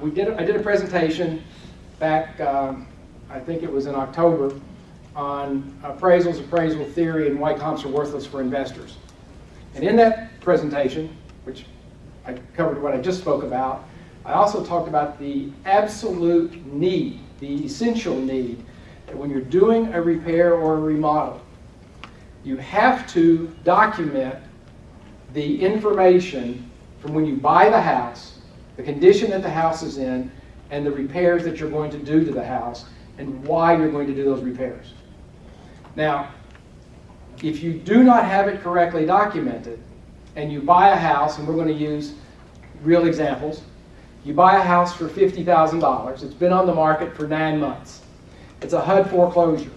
we did, I did a presentation back, um, I think it was in October, on appraisals, appraisal theory, and why comps are worthless for investors. And in that presentation, which I covered what I just spoke about, I also talked about the absolute need, the essential need, that when you're doing a repair or a remodel, you have to document the information from when you buy the house, the condition that the house is in, and the repairs that you're going to do to the house, and why you're going to do those repairs. Now, if you do not have it correctly documented, and you buy a house, and we're going to use real examples, you buy a house for $50,000, it's been on the market for nine months. It's a HUD foreclosure.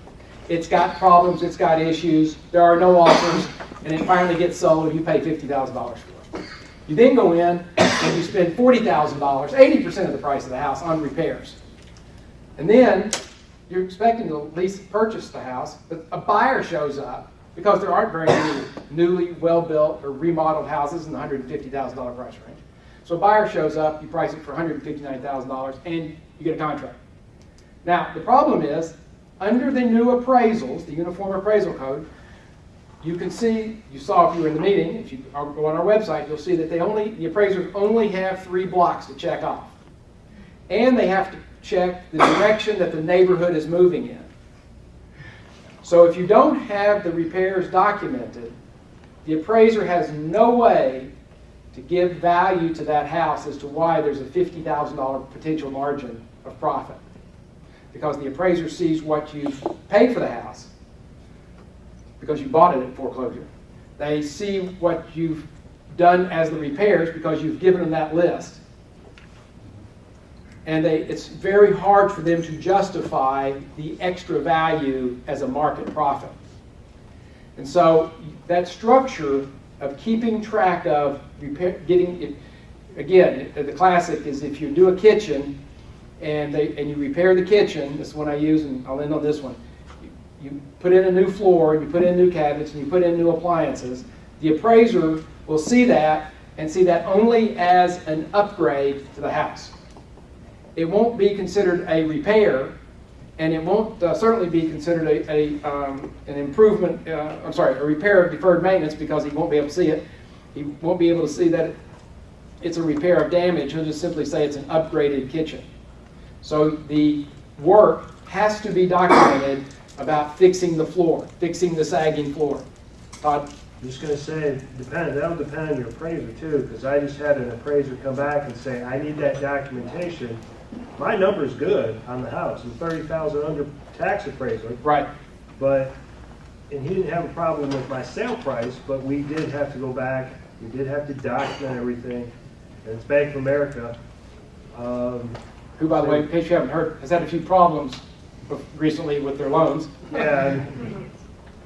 It's got problems, it's got issues, there are no offers, and it finally gets sold you pay $50,000 for it. You then go in and you spend $40,000, 80% of the price of the house on repairs. And then you're expecting to at least purchase the house, but a buyer shows up because there aren't very many newly well-built or remodeled houses in the $150,000 price range. So a buyer shows up, you price it for $159,000, and you get a contract. Now, the problem is, under the new appraisals, the Uniform Appraisal Code, you can see, you saw if you were in the meeting, if you go on our website, you'll see that they only, the appraisers only have three blocks to check off. And they have to check the direction that the neighborhood is moving in. So if you don't have the repairs documented, the appraiser has no way to give value to that house as to why there's a $50,000 potential margin of profit. Because the appraiser sees what you've paid for the house, because you bought it at foreclosure. They see what you've done as the repairs because you've given them that list. And they, it's very hard for them to justify the extra value as a market profit. And so that structure of keeping track of repair, getting it, again, the classic is if you do a kitchen and, they, and you repair the kitchen, this is one I use and I'll end on this one, you put in a new floor, you put in new cabinets, and you put in new appliances, the appraiser will see that and see that only as an upgrade to the house. It won't be considered a repair, and it won't uh, certainly be considered a, a um, an improvement, uh, I'm sorry, a repair of deferred maintenance because he won't be able to see it. He won't be able to see that it's a repair of damage. He'll just simply say it's an upgraded kitchen. So the work has to be documented about fixing the floor, fixing the sagging floor. Todd? I'm just gonna say, depend, that'll depend on your appraiser too, because I just had an appraiser come back and say, I need that documentation. My number's good on the house, I'm thirty thousand under tax appraisal, Right. but, and he didn't have a problem with my sale price, but we did have to go back, we did have to document everything, and it's Bank of America. Um, Who, by the way, in case you haven't heard, has had a few problems recently with their loans. Yeah, I'm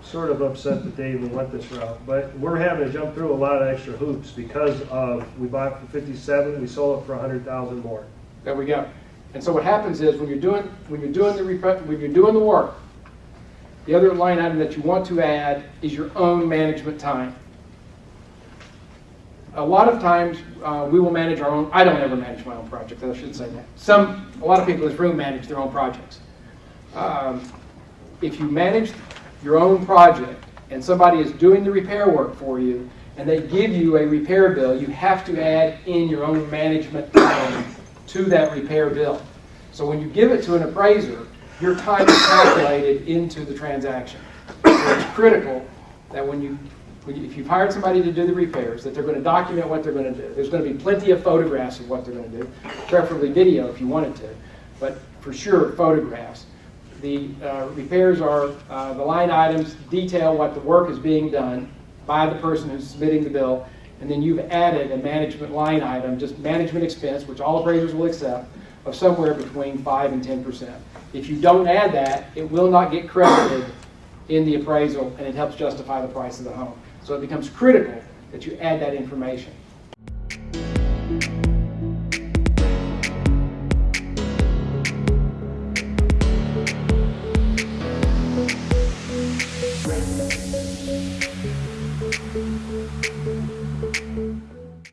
sort of upset that they even went this route, but we're having to jump through a lot of extra hoops because of, we bought it for fifty-seven, we sold it for a hundred thousand more. There we go. And so what happens is when you're doing when you're doing the when you're doing the work, the other line item that you want to add is your own management time. A lot of times uh, we will manage our own. I don't ever manage my own projects. I shouldn't say that. Some a lot of people in this room manage their own projects. Um, if you manage your own project and somebody is doing the repair work for you and they give you a repair bill, you have to add in your own management time to that repair bill. So when you give it to an appraiser, your time is calculated into the transaction. So it's critical that when you, when you, if you've hired somebody to do the repairs, that they're going to document what they're going to do. There's going to be plenty of photographs of what they're going to do, preferably video if you wanted to, but for sure photographs. The uh, repairs are, uh, the line items detail what the work is being done by the person who's submitting the bill, and then you've added a management line item, just management expense, which all appraisers will accept, of somewhere between 5 and 10%. If you don't add that, it will not get credited in the appraisal, and it helps justify the price of the home. So it becomes critical that you add that information.